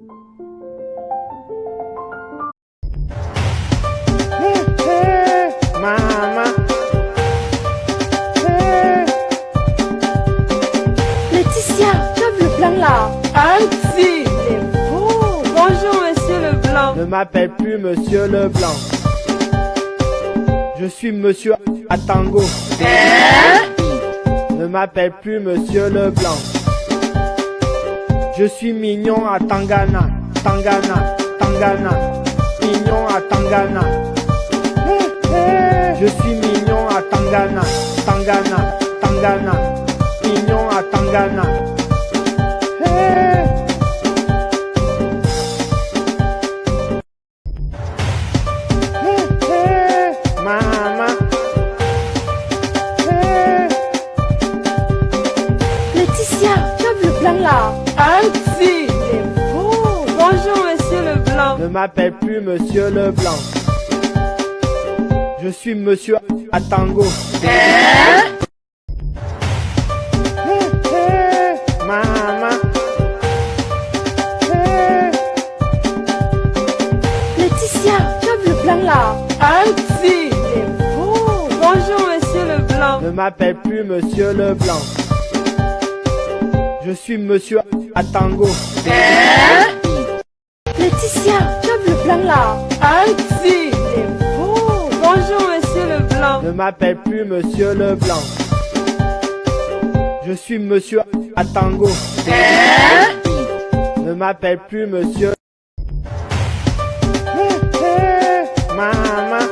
Ne m'appelle plus Monsieur Leblanc. Je suis Monsieur Atango. Ne m'appelle plus Monsieur Leblanc. Je suis mignon à Tangana, Tangana, Tangana, mignon à Tangana. Je suis mignon à Tangana, Tangana, Tangana, mignon à Tangana. Ne m'appelle plus Monsieur Leblanc. Je suis Monsieur Atango. Maman. Laetitia, tu as vu le blanc là? Auntie beau. Bonjour Monsieur Leblanc. Ne m'appelle plus Monsieur Leblanc. Je suis Monsieur Atango. Laetitia, là Auntie Il est beau. Bonjour Monsieur Leblanc. Ne m'appelle plus Monsieur Leblanc. Je suis Monsieur Atango. Ne m'appelle plus Monsieur. Maman.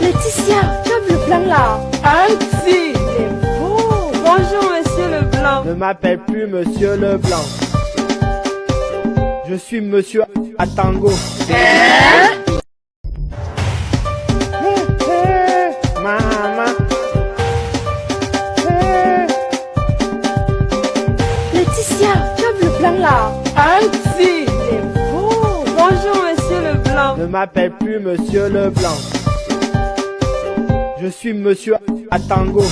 Laetitia, tu as vu le blanc là Auntie Il est beau. Bonjour Monsieur Leblanc. Ne m'appelle plus Monsieur Leblanc. Je suis Monsieur Atango. Maman. Laetitia, tu as vu le blanc là? Auntie Il est beau. Bonjour Monsieur Leblanc. Ne m'appelle plus Monsieur Leblanc. Je suis Monsieur Atango.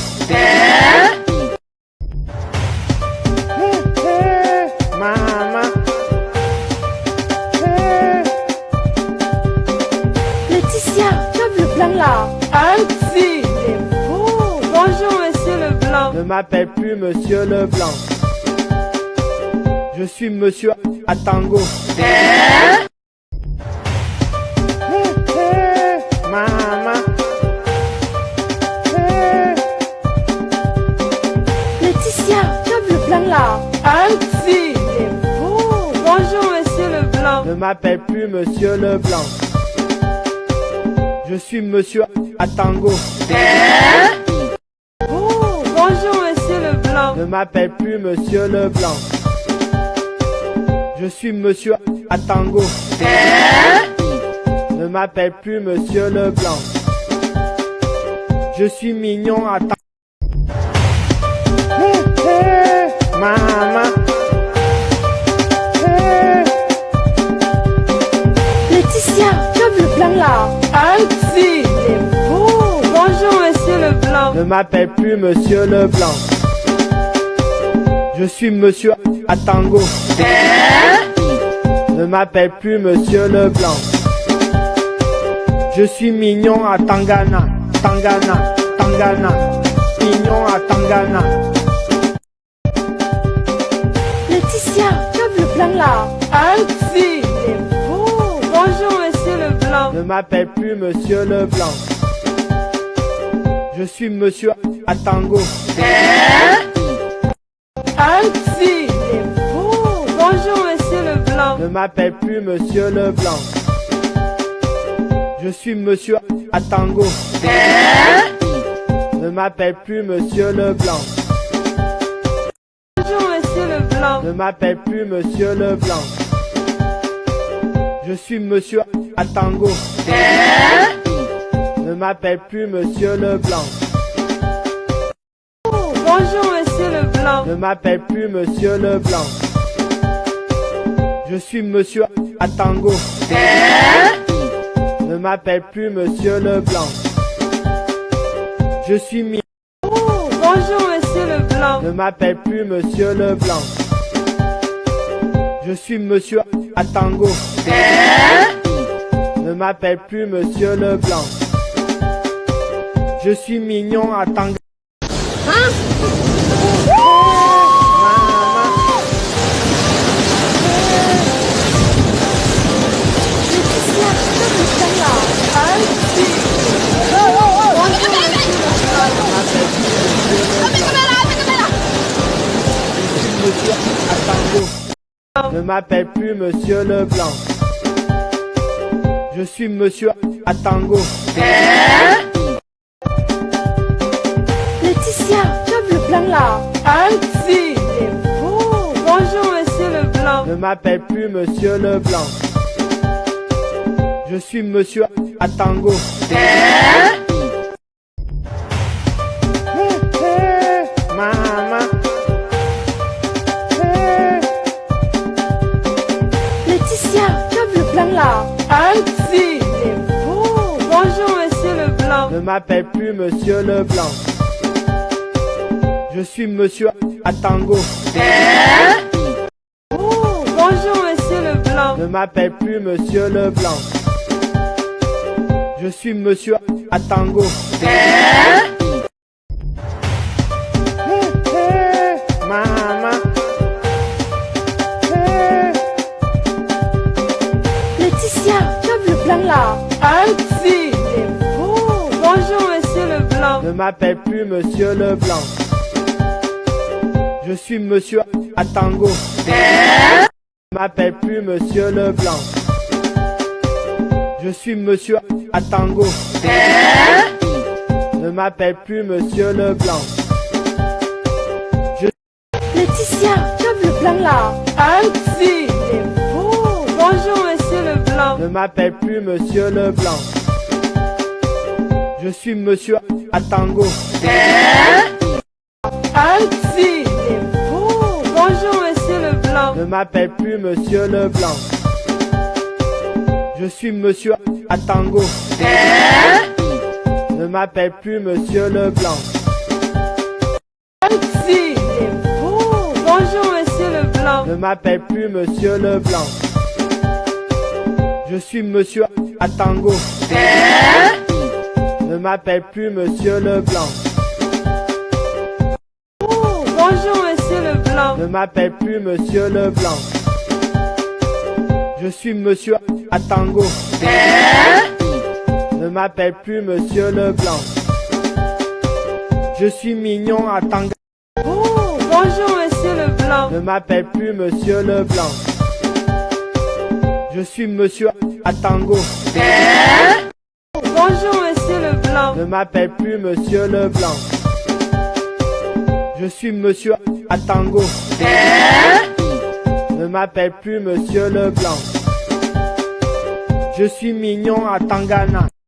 Là est beau. Bonjour Monsieur Leblanc. Ne m'appelle plus Monsieur Leblanc. Je suis Monsieur Atango. Maman. Laetitia, vu le blanc là Auntie Il est beau. Bonjour Monsieur Leblanc. Ne m'appelle plus Monsieur Leblanc. Je suis Monsieur Atango. Oh, bonjour Monsieur Leblanc. Ne m'appelle plus Monsieur Leblanc. Je suis Monsieur Atango. Ne m'appelle plus Monsieur Leblanc. Je suis mignon à Ta- Beau. Bonjour Monsieur Leblanc. Ne m'appelle plus Monsieur Leblanc. Je suis Monsieur Atango. Ne m'appelle plus Monsieur Leblanc. Je suis mignon à Tangana, Tangana, Tangana, mignon à Tangana. Laetitia, tu as vu le blanc là Auntie Leblanc. Ne m'appelle plus Monsieur Leblanc. Je suis Monsieur Atango. Est beau. Bonjour Monsieur Leblanc. Ne m'appelle plus Monsieur Leblanc. Je suis Monsieur Atango. Ne m'appelle plus Monsieur Leblanc. Bonjour Monsieur Leblanc. Ne m'appelle plus Monsieur Leblanc. Je suis Monsieur Atango. Ne m'appelle plus Monsieur Leblanc. Oh, bonjour Monsieur Leblanc. Ne m'appelle plus Monsieur Leblanc. Je suis Monsieur Atango. Ne m'appelle plus Monsieur Leblanc. Je suis mi... Oh, bonjour Monsieur Leblanc. Ne m'appelle plus Monsieur Leblanc. Je suis Monsieur Atango. Ne m'appelle plus Monsieur Leblanc. Je suis mignon à. Monsieur Atango. Ne m'appelle plus Monsieur Leblanc. Je suis Monsieur Atango. Laetitia, j'aime le blanc là? Auntie. C'est beau. Bonjour, monsieur Leblanc. Ne m'appelle plus Monsieur Leblanc. Je suis Monsieur Atango. Auntie. C'est beau. Bonjour, monsieur Leblanc. Ne m'appelle plus Monsieur Leblanc. Je suis Monsieur Atango. Oh, Bonjour, monsieur Leblanc. Ne m'appelle plus Monsieur Leblanc. Je suis Monsieur Atango. Maman. Le là. Auntie. C'est beau. Bonjour, monsieur Leblanc. Ne m'appelle plus Monsieur Leblanc. Je suis Monsieur Atango. Ne m'appelle plus Monsieur Leblanc. Je suis Monsieur Atango. Ne m'appelle plus Monsieur Leblanc. Laetitia, j'aime le blanc là? C'est Ne m'appelle plus Monsieur Leblanc. Je suis Monsieur Atango. Auntie. C'est beau. Bonjour, monsieur Leblanc. Ne m'appelle plus Monsieur Leblanc. Je suis Monsieur Atango. Ne m'appelle plus Monsieur Leblanc. C'est beau. Bonjour, monsieur Leblanc. Ne m'appelle plus Monsieur Leblanc. Je suis Monsieur Atango. Ne m'appelle plus Monsieur Leblanc. Oh, Bonjour, monsieur Leblanc. Ne m'appelle plus Monsieur Leblanc. Je suis Monsieur Atango. Ne m'appelle plus Monsieur Leblanc. Je suis mignon à Tanga. oh, Bonjour, monsieur Leblanc. Ne m'appelle plus Monsieur Leblanc. Je suis Monsieur Atango. Bonjour, monsieur Leblanc. Ne m'appelle plus Monsieur Leblanc. Je suis Monsieur Atango. Ne m'appelle plus Monsieur Leblanc. Je suis mignon à Tangana.